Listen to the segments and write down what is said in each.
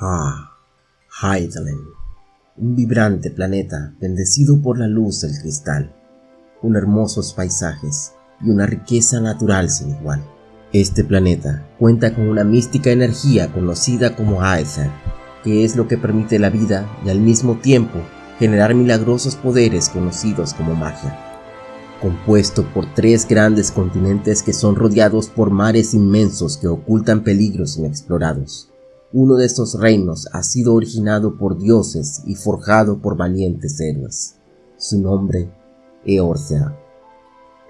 Ah, Hydaelyn, un vibrante planeta bendecido por la luz del cristal, con hermosos paisajes y una riqueza natural sin igual. Este planeta cuenta con una mística energía conocida como Aether, que es lo que permite la vida y al mismo tiempo generar milagrosos poderes conocidos como magia. Compuesto por tres grandes continentes que son rodeados por mares inmensos que ocultan peligros inexplorados. Uno de estos reinos ha sido originado por dioses y forjado por valientes héroes. Su nombre, Eorcea.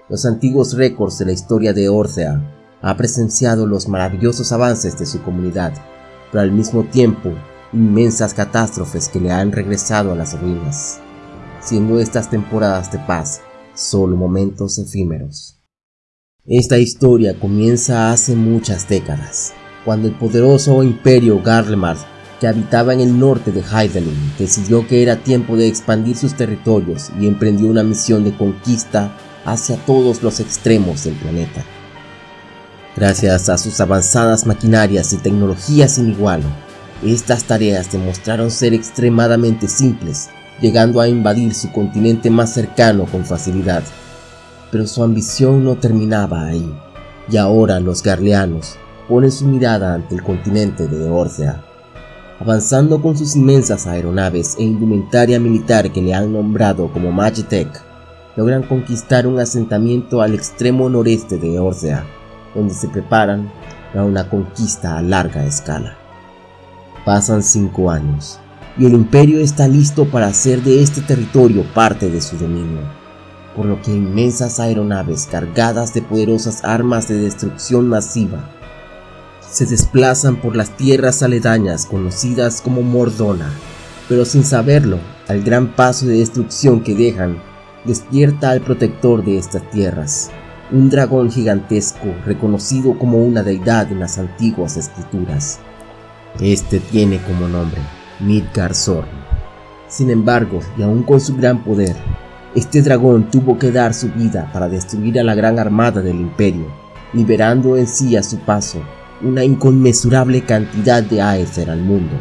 Los antiguos récords de la historia de Eorcea ha presenciado los maravillosos avances de su comunidad, pero al mismo tiempo inmensas catástrofes que le han regresado a las ruinas, siendo estas temporadas de paz solo momentos efímeros. Esta historia comienza hace muchas décadas, cuando el poderoso imperio Garlemald, que habitaba en el norte de Hydaelyn, decidió que era tiempo de expandir sus territorios y emprendió una misión de conquista hacia todos los extremos del planeta. Gracias a sus avanzadas maquinarias y tecnologías sin igual, estas tareas demostraron ser extremadamente simples, llegando a invadir su continente más cercano con facilidad. Pero su ambición no terminaba ahí, y ahora los garleanos ponen su mirada ante el continente de Eorcea. Avanzando con sus inmensas aeronaves e indumentaria militar que le han nombrado como Magitech, logran conquistar un asentamiento al extremo noreste de Eorcea, donde se preparan para una conquista a larga escala. Pasan cinco años, y el imperio está listo para hacer de este territorio parte de su dominio, por lo que inmensas aeronaves cargadas de poderosas armas de destrucción masiva se desplazan por las tierras aledañas conocidas como Mordona, pero sin saberlo, al gran paso de destrucción que dejan, despierta al protector de estas tierras, un dragón gigantesco reconocido como una deidad en las antiguas escrituras. Este tiene como nombre Midgard Zorn. Sin embargo, y aún con su gran poder, este dragón tuvo que dar su vida para destruir a la gran armada del imperio, liberando en sí a su paso una inconmensurable cantidad de Aether al mundo.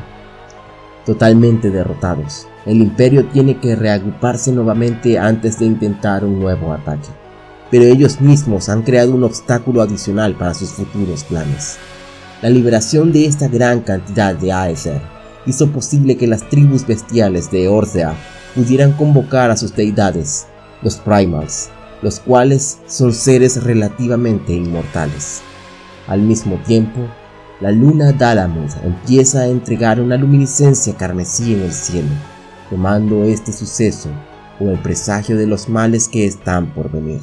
Totalmente derrotados, el imperio tiene que reagruparse nuevamente antes de intentar un nuevo ataque. Pero ellos mismos han creado un obstáculo adicional para sus futuros planes. La liberación de esta gran cantidad de Aether hizo posible que las tribus bestiales de Orcea pudieran convocar a sus deidades, los Primals, los cuales son seres relativamente inmortales. Al mismo tiempo, la luna Dalamud empieza a entregar una luminiscencia carmesí en el cielo, tomando este suceso como el presagio de los males que están por venir.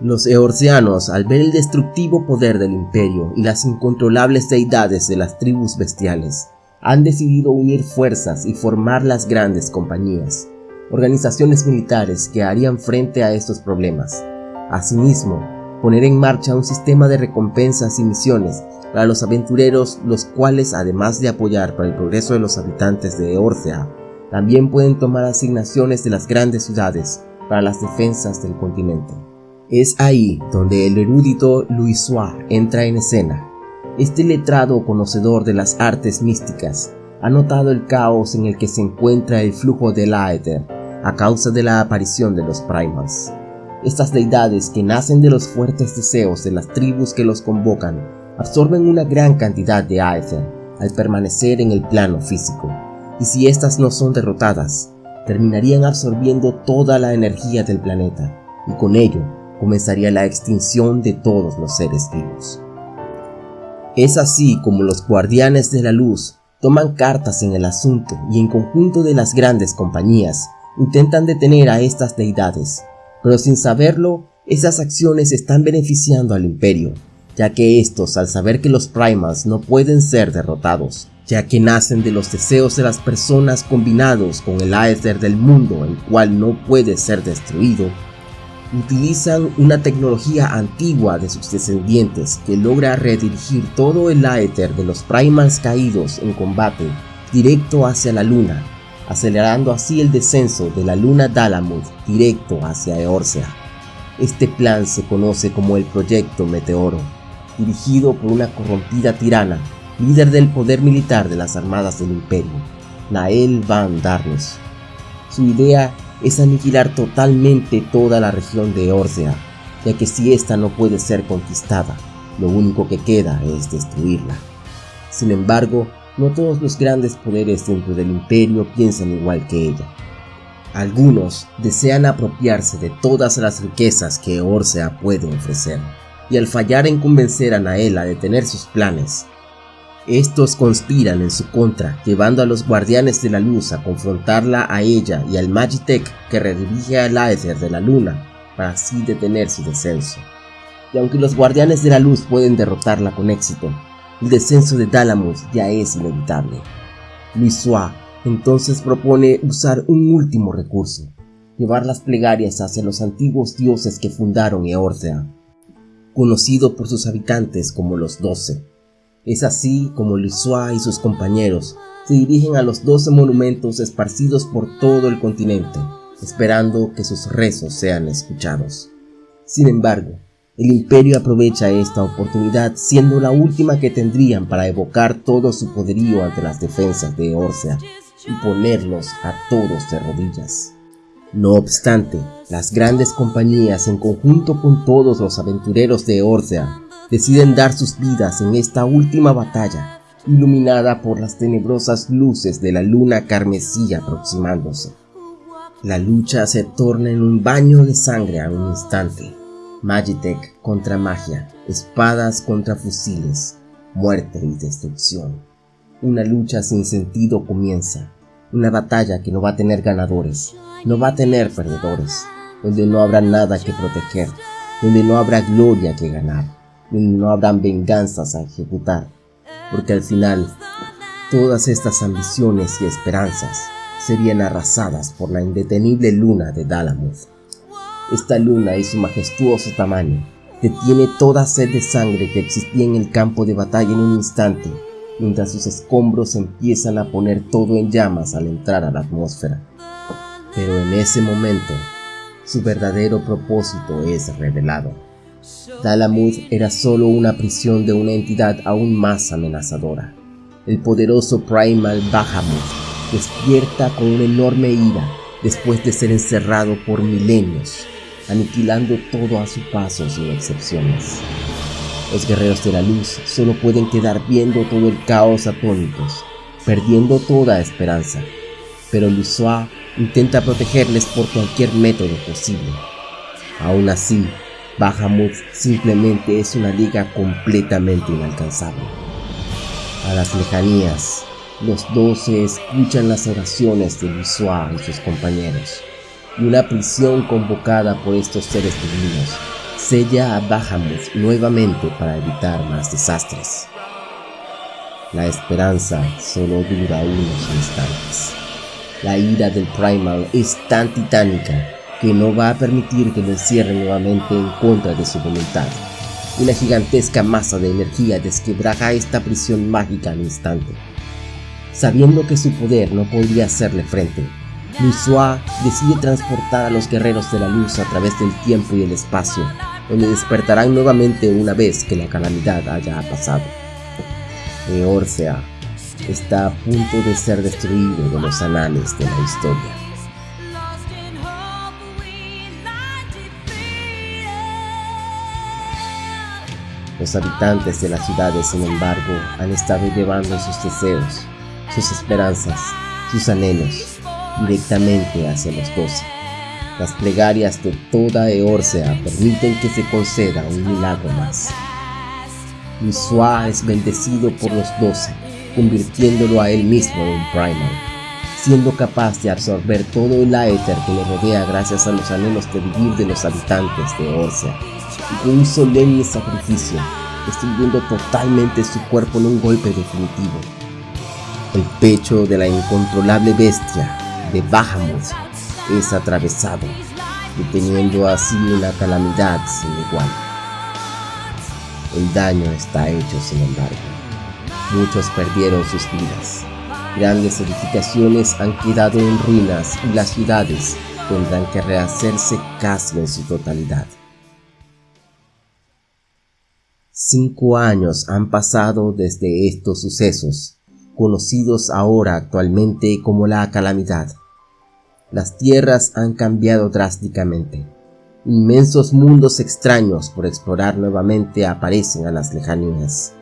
Los eorcianos, al ver el destructivo poder del imperio y las incontrolables deidades de las tribus bestiales, han decidido unir fuerzas y formar las grandes compañías, organizaciones militares que harían frente a estos problemas. Asimismo, poner en marcha un sistema de recompensas y misiones para los aventureros, los cuales además de apoyar para el progreso de los habitantes de Eorcea, también pueden tomar asignaciones de las grandes ciudades para las defensas del continente. Es ahí donde el erudito Suárez entra en escena. Este letrado conocedor de las artes místicas ha notado el caos en el que se encuentra el flujo del Aether a causa de la aparición de los Primals. Estas deidades que nacen de los fuertes deseos de las tribus que los convocan absorben una gran cantidad de Aether al permanecer en el plano físico, y si estas no son derrotadas, terminarían absorbiendo toda la energía del planeta, y con ello comenzaría la extinción de todos los seres vivos. Es así como los guardianes de la luz toman cartas en el asunto y en conjunto de las grandes compañías intentan detener a estas deidades pero sin saberlo, esas acciones están beneficiando al imperio, ya que estos al saber que los primals no pueden ser derrotados, ya que nacen de los deseos de las personas combinados con el Aether del mundo el cual no puede ser destruido, utilizan una tecnología antigua de sus descendientes que logra redirigir todo el Aether de los primals caídos en combate directo hacia la luna acelerando así el descenso de la luna Dalamud directo hacia Eorcea. Este plan se conoce como el Proyecto Meteoro, dirigido por una corrompida tirana líder del poder militar de las armadas del imperio, Nael van Darnus. Su idea es aniquilar totalmente toda la región de Orsea, ya que si ésta no puede ser conquistada, lo único que queda es destruirla. Sin embargo, no todos los grandes poderes dentro del imperio piensan igual que ella. Algunos desean apropiarse de todas las riquezas que Orsea puede ofrecer, y al fallar en convencer a Nael a detener sus planes, estos conspiran en su contra, llevando a los guardianes de la luz a confrontarla a ella y al Magitech que redirige al Aether de la luna para así detener su descenso. Y aunque los guardianes de la luz pueden derrotarla con éxito, el descenso de Dalamus ya es inevitable. Luisua entonces propone usar un último recurso, llevar las plegarias hacia los antiguos dioses que fundaron Eorthea, conocido por sus habitantes como los Doce. Es así como Luisua y sus compañeros se dirigen a los doce monumentos esparcidos por todo el continente, esperando que sus rezos sean escuchados. Sin embargo, el imperio aprovecha esta oportunidad siendo la última que tendrían para evocar todo su poderío ante las defensas de Orsea y ponerlos a todos de rodillas. No obstante, las grandes compañías en conjunto con todos los aventureros de Orsea deciden dar sus vidas en esta última batalla, iluminada por las tenebrosas luces de la luna carmesí aproximándose. La lucha se torna en un baño de sangre a un instante. Magitech contra magia, espadas contra fusiles, muerte y destrucción. Una lucha sin sentido comienza, una batalla que no va a tener ganadores, no va a tener perdedores, donde no habrá nada que proteger, donde no habrá gloria que ganar, donde no habrán venganzas a ejecutar, porque al final todas estas ambiciones y esperanzas serían arrasadas por la indetenible luna de Dalamuth. Esta luna y su majestuoso tamaño detiene toda sed de sangre que existía en el campo de batalla en un instante mientras sus escombros empiezan a poner todo en llamas al entrar a la atmósfera. Pero en ese momento, su verdadero propósito es revelado. Dalamud era solo una prisión de una entidad aún más amenazadora. El poderoso Primal Bahamut despierta con una enorme ira después de ser encerrado por milenios, aniquilando todo a su paso sin excepciones. Los guerreros de la luz solo pueden quedar viendo todo el caos atónitos, perdiendo toda esperanza. Pero Lusua intenta protegerles por cualquier método posible. Aún así, Bahamut simplemente es una liga completamente inalcanzable. A las lejanías, los doce escuchan las oraciones de Lusua y sus compañeros, y una prisión convocada por estos seres divinos sella a Bahamut nuevamente para evitar más desastres. La esperanza solo dura unos instantes. La ira del Primal es tan titánica que no va a permitir que lo encierren nuevamente en contra de su voluntad. Una gigantesca masa de energía desquebraja esta prisión mágica al instante. Sabiendo que su poder no podría hacerle frente, Luisua decide transportar a los guerreros de la luz a través del tiempo y el espacio donde despertarán nuevamente una vez que la calamidad haya pasado. Eorsea está a punto de ser destruido de los anales de la historia. Los habitantes de las ciudades, sin embargo, han estado llevando sus deseos, sus esperanzas, sus anhelos directamente hacia los doce. Las plegarias de toda Eorsea permiten que se conceda un milagro más. Misua es bendecido por los doce, convirtiéndolo a él mismo en primal, siendo capaz de absorber todo el aether que le rodea gracias a los anhelos de vivir de los habitantes de Eorsea, y con un solemne sacrificio, destruyendo totalmente su cuerpo en un golpe definitivo. El pecho de la incontrolable bestia de Bahamut es atravesado, deteniendo así una calamidad sin igual. El daño está hecho, sin embargo. Muchos perdieron sus vidas. Grandes edificaciones han quedado en ruinas y las ciudades tendrán que rehacerse casi en su totalidad. Cinco años han pasado desde estos sucesos, conocidos ahora actualmente como la calamidad. Las tierras han cambiado drásticamente. Inmensos mundos extraños por explorar nuevamente aparecen a las lejanías.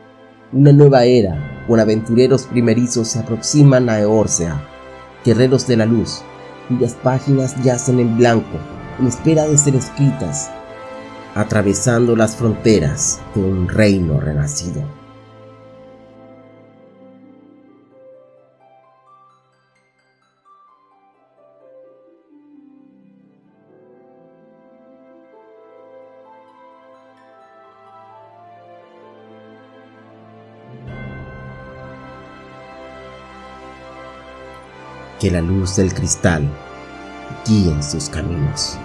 Una nueva era, con aventureros primerizos se aproximan a Eorsea, guerreros de la luz, cuyas páginas yacen en blanco, en espera de ser escritas, atravesando las fronteras de un reino renacido. Que la luz del cristal guíe sus caminos.